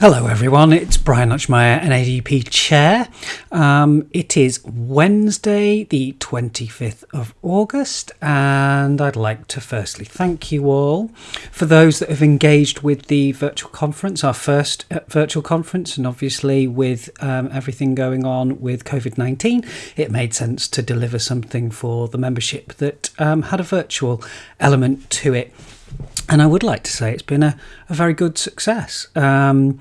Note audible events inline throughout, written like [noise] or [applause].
Hello, everyone. It's Brian Lutchmeyer, NADP Chair. Um, it is Wednesday, the 25th of August, and I'd like to firstly thank you all for those that have engaged with the virtual conference, our first uh, virtual conference, and obviously with um, everything going on with COVID 19, it made sense to deliver something for the membership that um, had a virtual element to it and I would like to say it's been a, a very good success. Um,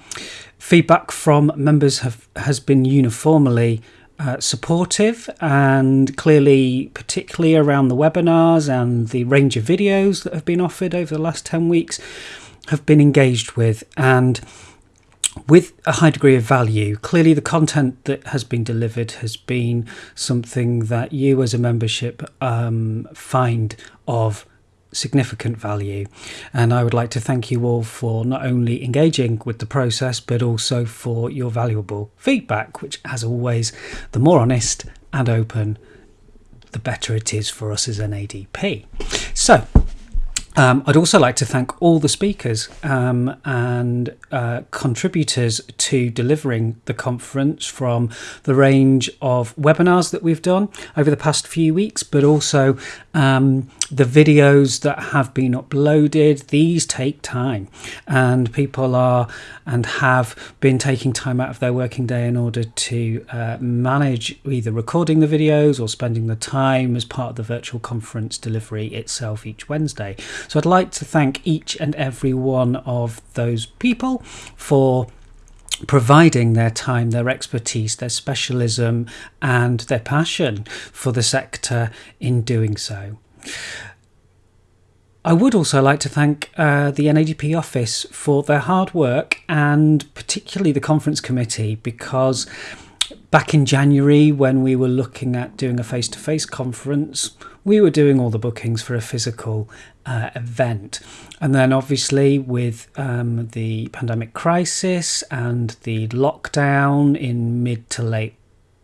feedback from members have has been uniformly uh, supportive and clearly, particularly around the webinars and the range of videos that have been offered over the last 10 weeks, have been engaged with and with a high degree of value. Clearly, the content that has been delivered has been something that you as a membership um, find of significant value. And I would like to thank you all for not only engaging with the process, but also for your valuable feedback, which, as always, the more honest and open, the better it is for us as NADP. So, um, I'd also like to thank all the speakers um, and uh, contributors to delivering the conference from the range of webinars that we've done over the past few weeks, but also um, the videos that have been uploaded. These take time, and people are and have been taking time out of their working day in order to uh, manage either recording the videos or spending the time as part of the virtual conference delivery itself each Wednesday. So I'd like to thank each and every one of those people for providing their time, their expertise, their specialism, and their passion for the sector in doing so. I would also like to thank uh, the NADP office for their hard work and particularly the conference committee because back in January when we were looking at doing a face to face conference, we were doing all the bookings for a physical uh, event. And then, obviously, with um, the pandemic crisis and the lockdown in mid to late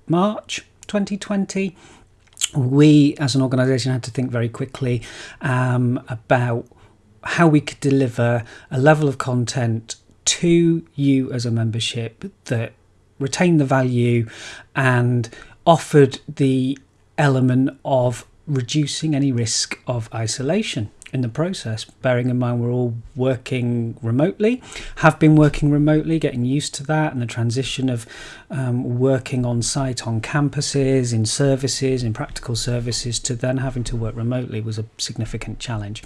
March 2020, we as an organisation had to think very quickly um, about how we could deliver a level of content to you as a membership that retained the value and offered the element of reducing any risk of isolation in the process, bearing in mind we're all working remotely, have been working remotely, getting used to that, and the transition of um, working on site on campuses, in services, in practical services, to then having to work remotely was a significant challenge.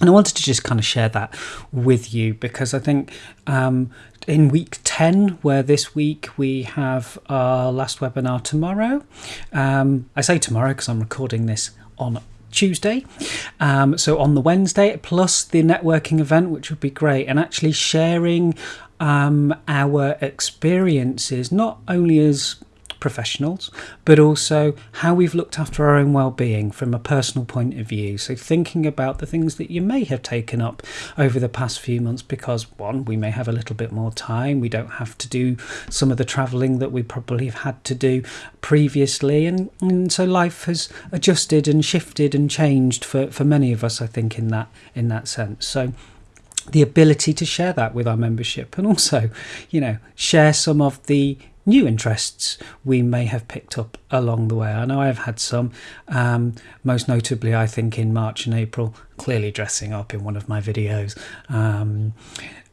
And I wanted to just kind of share that with you because I think um, in week 10, where this week we have our last webinar tomorrow, um, I say tomorrow because I'm recording this on Tuesday. Um, so on the Wednesday, plus the networking event, which would be great, and actually sharing um, our experiences, not only as professionals, but also how we've looked after our own well-being from a personal point of view. So thinking about the things that you may have taken up over the past few months because one, we may have a little bit more time, we don't have to do some of the travelling that we probably have had to do previously and, and so life has adjusted and shifted and changed for, for many of us, I think, in that in that sense. So the ability to share that with our membership and also, you know, share some of the new interests we may have picked up along the way. I know I've had some, um, most notably, I think in March and April, clearly dressing up in one of my videos um,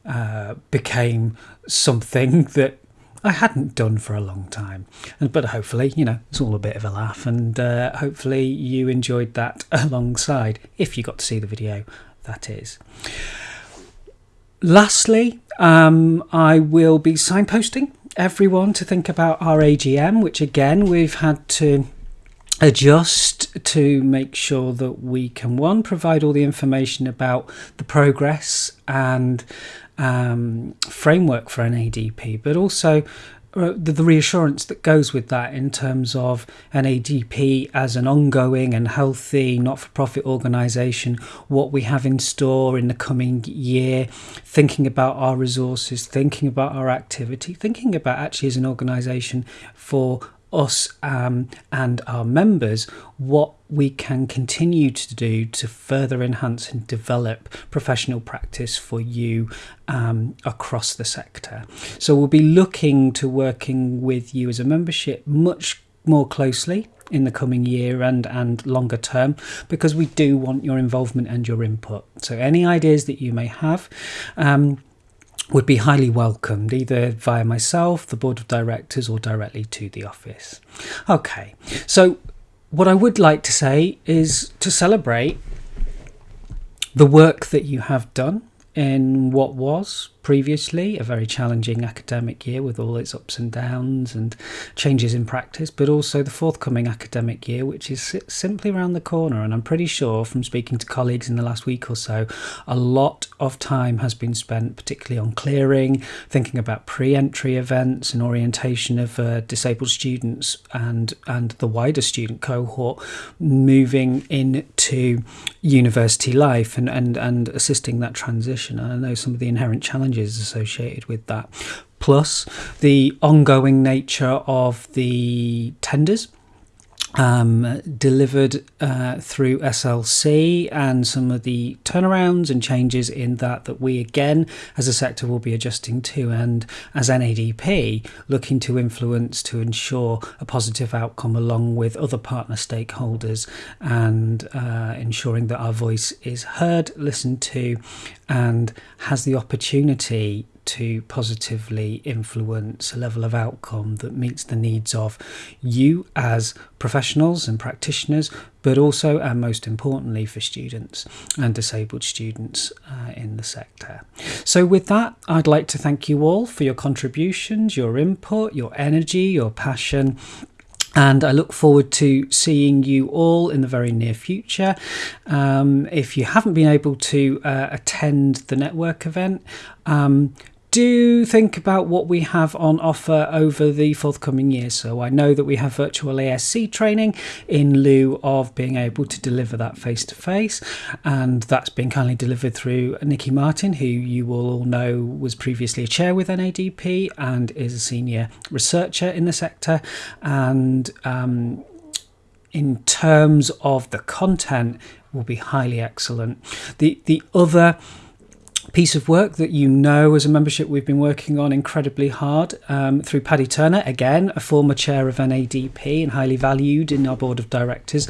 uh, became something [laughs] that I hadn't done for a long time. But hopefully, you know, it's all a bit of a laugh, and uh, hopefully, you enjoyed that [laughs] alongside if you got to see the video, that is. Lastly, um, I will be signposting everyone to think about our AGM, which again we've had to adjust to make sure that we can one provide all the information about the progress and um, framework for NADP, but also uh, the, the, reassurance that goes with that in terms of NADP as an ongoing and healthy not for profit organisation, what we have in store in the coming year, thinking about our resources, thinking about our activity, thinking about actually as an organisation for us um, and our members what we can continue to do to further enhance and develop professional practice for you um, across the sector. So we'll be looking to working with you as a membership much more closely in the coming year and and longer term because we do want your involvement and your input so any ideas that you may have um, would be highly welcomed either via myself, the board of directors, or directly to the office. Okay, so what I would like to say is to celebrate the work that you have done in what was previously a very challenging academic year with all its ups and downs and changes in practice, but also the forthcoming academic year, which is simply around the corner. And I'm pretty sure from speaking to colleagues in the last week or so, a lot of time has been spent, particularly on clearing, thinking about pre entry events and orientation of uh, disabled students and, and the wider student cohort moving into university life and, and, and assisting that transition. And I know some of the inherent challenges challenges associated with that. Plus, the ongoing nature of the tenders um, delivered uh, through SLC and some of the turnarounds and changes in that that we again as a sector will be adjusting to. And as NADP looking to influence to ensure a positive outcome along with other partner stakeholders and uh, ensuring that our voice is heard, listened to and has the opportunity to positively influence a level of outcome that meets the needs of you as professionals and practitioners, but also and most importantly for students and disabled students uh, in the sector. So, with that, I'd like to thank you all for your contributions, your input, your energy, your passion, and I look forward to seeing you all in the very near future. Um, if you haven't been able to uh, attend the network event, um, do think about what we have on offer over the forthcoming years. So I know that we have virtual ASC training in lieu of being able to deliver that face to face, and that's been kindly delivered through Nikki Martin, who you will all know was previously a chair with NADP and is a senior researcher in the sector. And um, in terms of the content, will be highly excellent. The the other piece of work that you know as a membership we've been working on incredibly hard um, through Paddy Turner, again, a former chair of NADP and highly valued in our board of directors,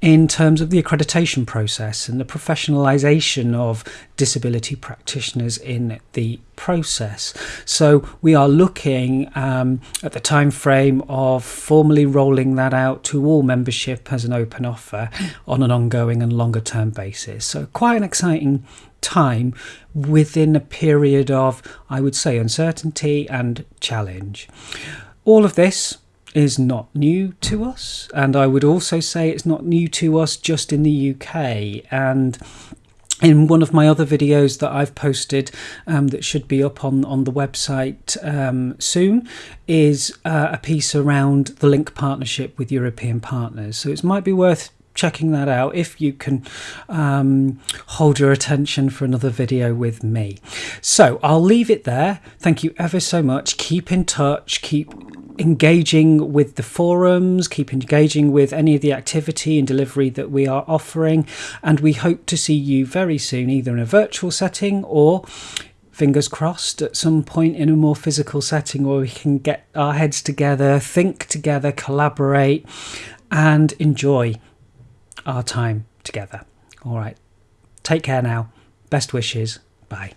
in terms of the accreditation process and the professionalisation of disability practitioners in the process. So we are looking um, at the time frame of formally rolling that out to all membership as an open offer on an ongoing and longer term basis. So quite an exciting time within a period of, I would say, uncertainty and challenge. All of this is not new to us, and I would also say it's not new to us just in the UK. And in one of my other videos that I've posted um, that should be up on, on the website um, soon is uh, a piece around the link partnership with European partners. So it might be worth checking that out if you can um, hold your attention for another video with me. So I'll leave it there. Thank you ever so much. Keep in touch. Keep engaging with the forums, keep engaging with any of the activity and delivery that we are offering. And we hope to see you very soon, either in a virtual setting or fingers crossed at some point in a more physical setting where we can get our heads together, think together, collaborate, and enjoy our time together. All right. Take care now. Best wishes. Bye.